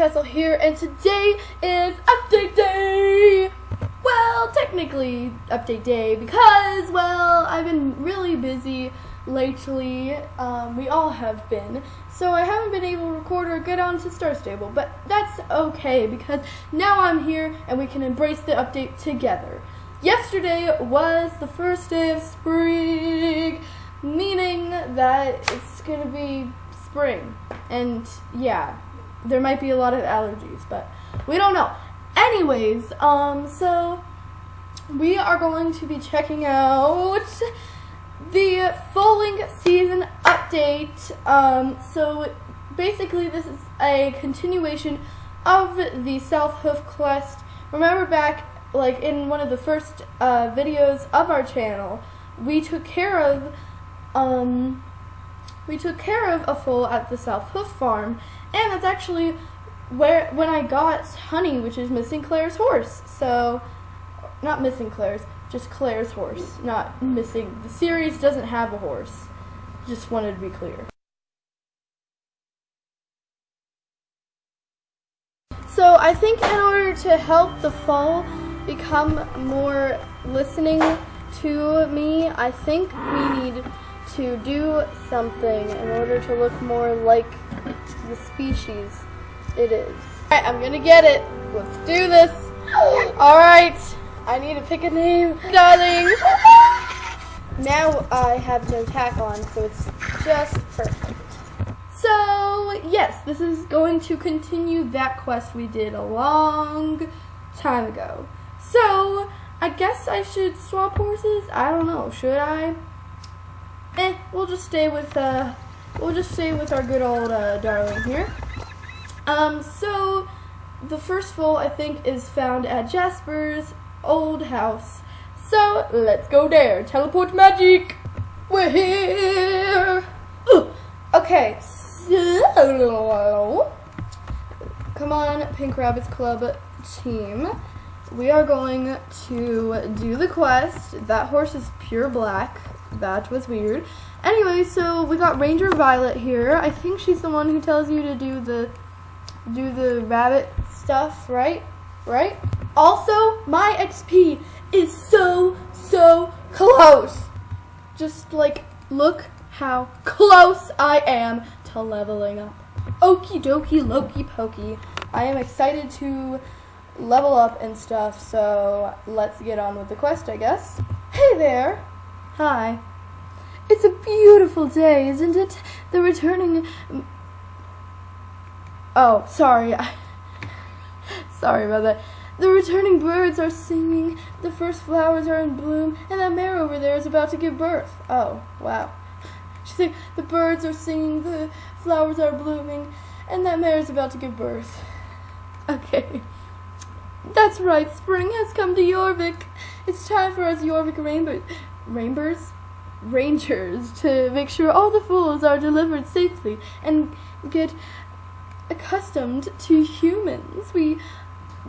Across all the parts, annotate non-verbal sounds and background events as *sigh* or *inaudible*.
Birchcastle here, and today is update day. Well, technically update day because, well, I've been really busy lately. Um, we all have been, so I haven't been able to record or get onto Star Stable, but that's okay because now I'm here and we can embrace the update together. Yesterday was the first day of spring, meaning that it's gonna be spring. And yeah, there might be a lot of allergies, but we don't know. Anyways, um, so we are going to be checking out the Foaling Season update. Um, so basically, this is a continuation of the South Hoof quest. Remember back like in one of the first uh, videos of our channel, we took care of um, we took care of a foal at the South Hoof Farm, and that's actually where when I got Honey, which is missing Claire's horse. So, not missing Claire's, just Claire's horse, not missing. The series doesn't have a horse. Just wanted to be clear. So I think in order to help the fall become more listening to me, I think we need to do something in order to look more like the species it is. Alright, I'm gonna get it. Let's do this. Alright, I need to pick a name, darling. Now I have no tack on, so it's just perfect. So, yes, this is going to continue that quest we did a long time ago. So, I guess I should swap horses? I don't know. Should I? Eh, we'll just stay with, uh, we'll just stay with our good old, uh, darling here. Um, so, the first foal, I think, is found at Jasper's old house. So, let's go there. Teleport magic! We're here! Ooh. Okay, so, come on, Pink Rabbits Club team we are going to do the quest. That horse is pure black. That was weird. Anyway, so we got Ranger Violet here. I think she's the one who tells you to do the do the rabbit stuff, right? Right? Also, my XP is so, so close. Just like, look how close I am to leveling up. Okie dokie, Loki pokey. I am excited to level up and stuff, so let's get on with the quest, I guess. Hey there! Hi. It's a beautiful day, isn't it? The returning... Oh, sorry. *laughs* sorry about that. The returning birds are singing, the first flowers are in bloom, and that mare over there is about to give birth. Oh, wow. She said, the birds are singing, the flowers are blooming, and that mare is about to give birth. *laughs* Okay. That's right, spring has come to Jorvik. It's time for us Jorvik rainbow rainbows rangers to make sure all the fools are delivered safely and get accustomed to humans. We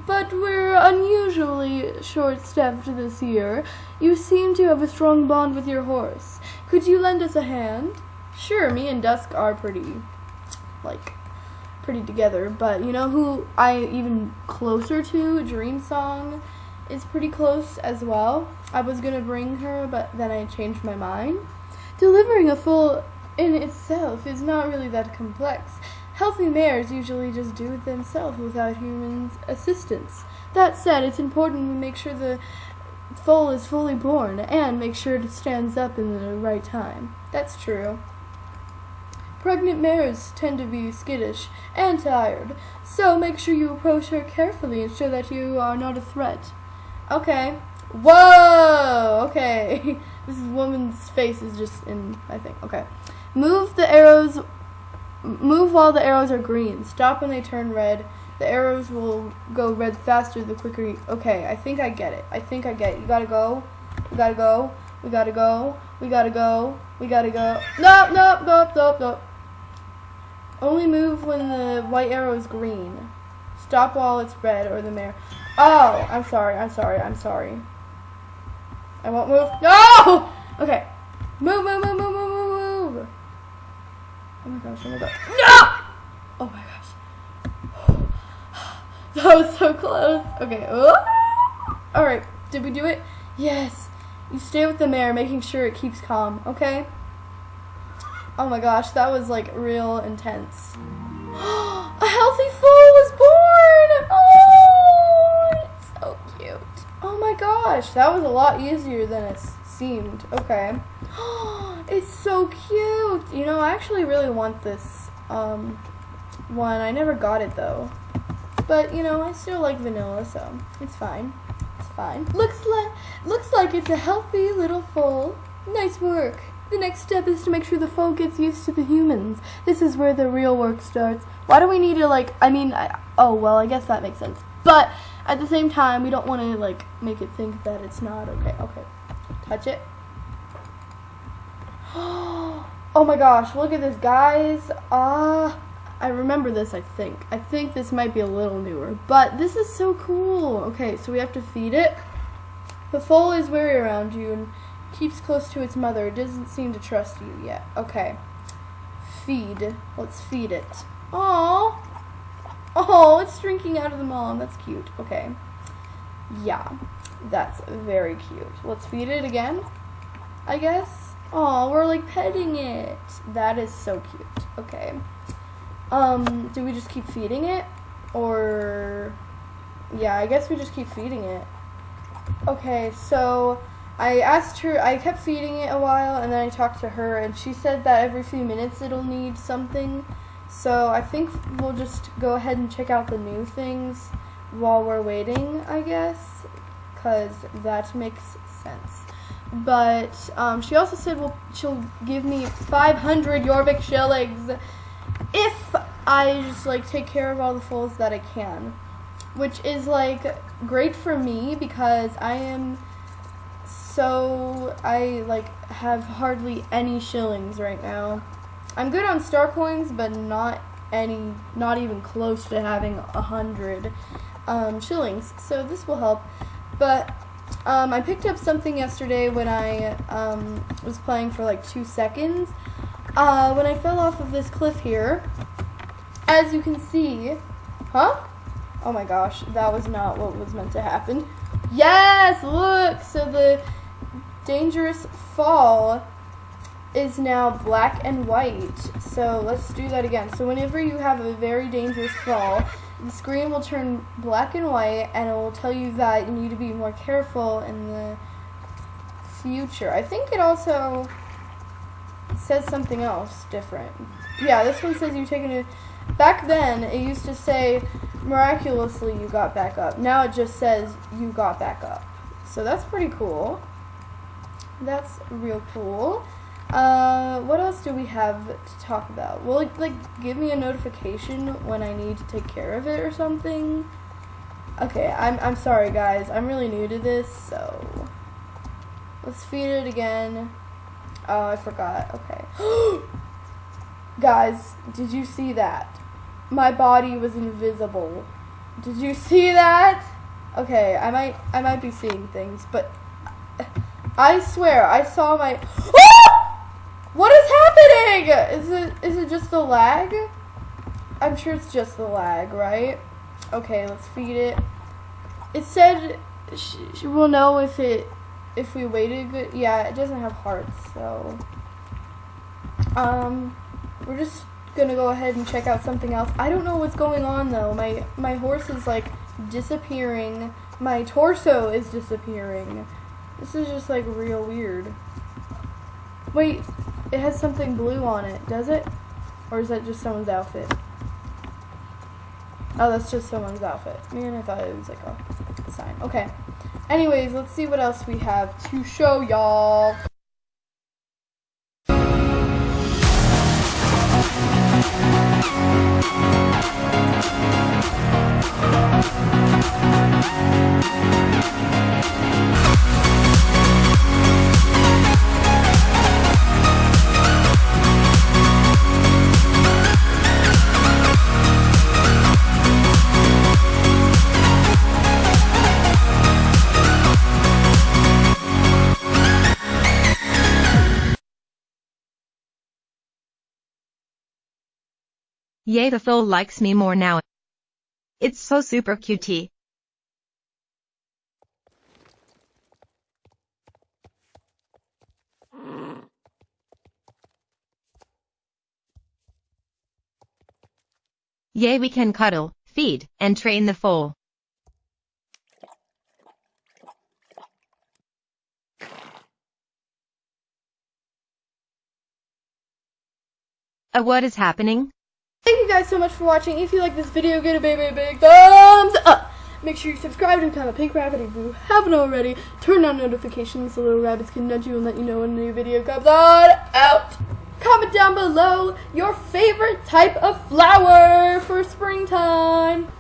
but we're unusually short-staffed this year. You seem to have a strong bond with your horse. Could you lend us a hand? Sure, me and Dusk are pretty, like, pretty together. But you know who I even closer to? Dream Song is pretty close as well. I was gonna bring her, but then I changed my mind. Delivering a foal in itself is not really that complex. Healthy mares usually just do it themselves without human assistance. That said, it's important we make sure the foal is fully born and make sure it stands up in the right time. That's true. Pregnant mares tend to be skittish and tired, so make sure you approach her carefully and show that you are not a threat. Okay. Whoa! Okay. *laughs* this woman's face is just in, I think. Okay. Move the arrows, move while the arrows are green. Stop when they turn red. The arrows will go red faster the quicker you, okay, I think I get it. I think I get it. You gotta go. We gotta go. We gotta go. We gotta go. We gotta go. Nope, nope, nope, nope, nope. Only move when the white arrow is green. Stop while it's red or the mare. Oh, I'm sorry, I'm sorry, I'm sorry. I won't move. No! Okay. Move, move, move, move, move, move. Oh my gosh, oh my gosh. No! Oh my gosh. *sighs* That was so close. Okay. Alright, did we do it? Yes. You stay with the mare, making sure it keeps calm, okay? Oh my gosh, that was like real intense. *gasps* A healthy foal was born! Oh, it's so cute. Oh my gosh, that was a lot easier than it seemed. Okay. *gasps* It's so cute. You know, I actually really want this um, one. I never got it though. But, you know, I still like vanilla, so it's fine. It's fine. Looks like looks like it's a healthy little foal. Nice work. The next step is to make sure the foal gets used to the humans. This is where the real work starts. Why do we need to like I mean, I, oh, well, I guess that makes sense. But at the same time, we don't want to like make it think that it's not okay. Okay. Touch it. *gasps* Oh my gosh, look at this, guys. Ah, uh, I remember this, I think. I think this might be a little newer, but this is so cool. Okay, so we have to feed it. The foal is wary around you and keeps close to its mother. It doesn't seem to trust you yet. Okay. Feed. Let's feed it. Oh, Oh, it's drinking out of the mom. That's cute. Okay. Yeah, that's very cute. Let's feed it again, I guess. Oh, we're like petting it. That is so cute. Okay. Um, do we just keep feeding it? Or, yeah, I guess we just keep feeding it. Okay, so I asked her, I kept feeding it a while, and then I talked to her, and she said that every few minutes it'll need something. So I think we'll just go ahead and check out the new things while we're waiting, I guess, because that makes sense. But um, she also said well, she'll give me 500 Jorvik shillings if I just like take care of all the foals that I can, which is like great for me because I am so I like have hardly any shillings right now. I'm good on star coins, but not any, not even close to having a hundred um, shillings. So this will help. But um, I picked up something yesterday when I um, was playing for like two seconds. Uh, when I fell off of this cliff here, as you can see, huh? Oh my gosh, that was not what was meant to happen. Yes, look, so the dangerous fall is now black and white. So let's do that again. So whenever you have a very dangerous fall, the screen will turn black and white and it will tell you that you need to be more careful in the future. I think it also says something else different. Yeah, this one says you've taken a... Back then, it used to say, miraculously you got back up. Now it just says you got back up. So that's pretty cool. That's real cool. Uh, what else do we have to talk about? Will it, like, give me a notification when I need to take care of it or something? Okay, I'm, I'm sorry, guys. I'm really new to this, so... Let's feed it again. Oh, I forgot. Okay. *gasps* guys, did you see that? My body was invisible. Did you see that? Okay, I might I might be seeing things, but I swear I saw my *gasps* What is happening? Is it is it just the lag? I'm sure it's just the lag, right? Okay, let's feed it. It said she, she will know if it if we waited good. Yeah, it doesn't have hearts, so um, we're just gonna go ahead and check out something else. I don't know what's going on though. My my horse is like disappearing. My torso is disappearing. This is just like real weird. Wait, it has something blue on it, does it? Or is that just someone's outfit? Oh, that's just someone's outfit. Man, I thought it was like a sign. Okay. Anyways, let's see what else we have to show y'all. Yay the foal likes me more now. It's so super cutie. Yay we can cuddle, feed, and train the foal. Uh, what is happening? Thank you guys so much for watching. If you like this video, give it a big, big, big thumbs up. Make sure you subscribe to become a pink rabbit if you haven't already. Turn on notifications so little rabbits can nudge you and let you know when a new video comes on out. Comment down below your favorite type of flower for springtime.